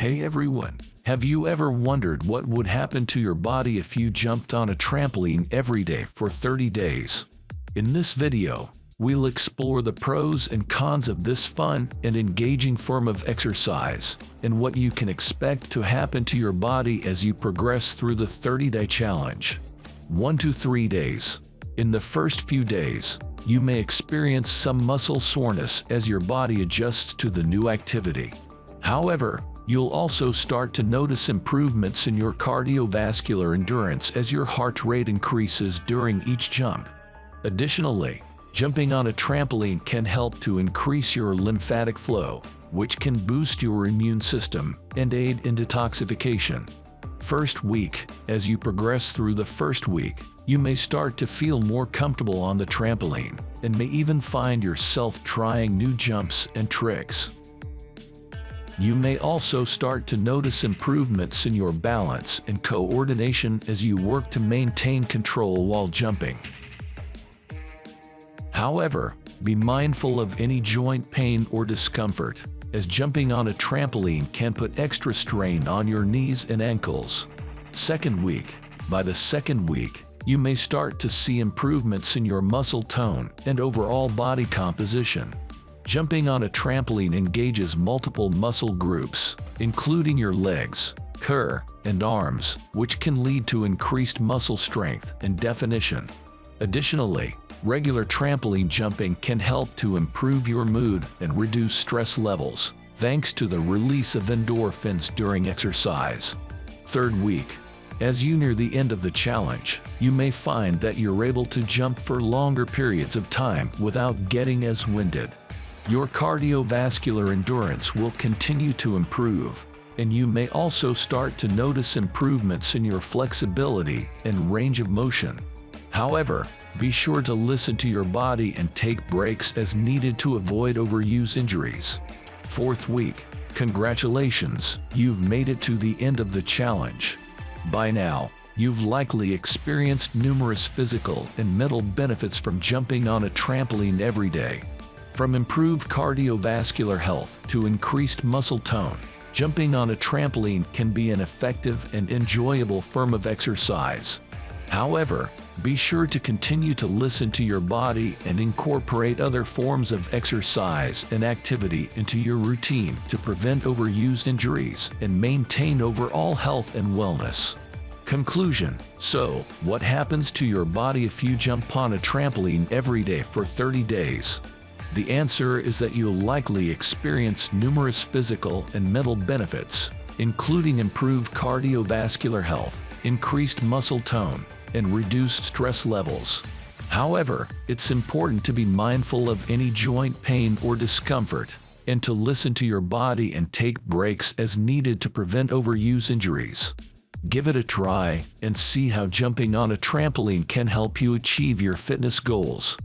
Hey everyone, have you ever wondered what would happen to your body if you jumped on a trampoline every day for 30 days? In this video, we'll explore the pros and cons of this fun and engaging form of exercise, and what you can expect to happen to your body as you progress through the 30-day challenge. 1 to 3 days. In the first few days, you may experience some muscle soreness as your body adjusts to the new activity. However, you'll also start to notice improvements in your cardiovascular endurance as your heart rate increases during each jump. Additionally, jumping on a trampoline can help to increase your lymphatic flow, which can boost your immune system and aid in detoxification. First week, as you progress through the first week, you may start to feel more comfortable on the trampoline and may even find yourself trying new jumps and tricks. You may also start to notice improvements in your balance and coordination as you work to maintain control while jumping. However, be mindful of any joint pain or discomfort, as jumping on a trampoline can put extra strain on your knees and ankles. Second week. By the second week, you may start to see improvements in your muscle tone and overall body composition. Jumping on a trampoline engages multiple muscle groups, including your legs, core, and arms, which can lead to increased muscle strength and definition. Additionally, regular trampoline jumping can help to improve your mood and reduce stress levels, thanks to the release of endorphins during exercise. Third week. As you near the end of the challenge, you may find that you're able to jump for longer periods of time without getting as winded. Your cardiovascular endurance will continue to improve, and you may also start to notice improvements in your flexibility and range of motion. However, be sure to listen to your body and take breaks as needed to avoid overuse injuries. Fourth week. Congratulations, you've made it to the end of the challenge. By now, you've likely experienced numerous physical and mental benefits from jumping on a trampoline every day. From improved cardiovascular health to increased muscle tone, jumping on a trampoline can be an effective and enjoyable form of exercise. However, be sure to continue to listen to your body and incorporate other forms of exercise and activity into your routine to prevent overused injuries and maintain overall health and wellness. Conclusion So, what happens to your body if you jump on a trampoline every day for 30 days? The answer is that you'll likely experience numerous physical and mental benefits, including improved cardiovascular health, increased muscle tone, and reduced stress levels. However, it's important to be mindful of any joint pain or discomfort, and to listen to your body and take breaks as needed to prevent overuse injuries. Give it a try and see how jumping on a trampoline can help you achieve your fitness goals.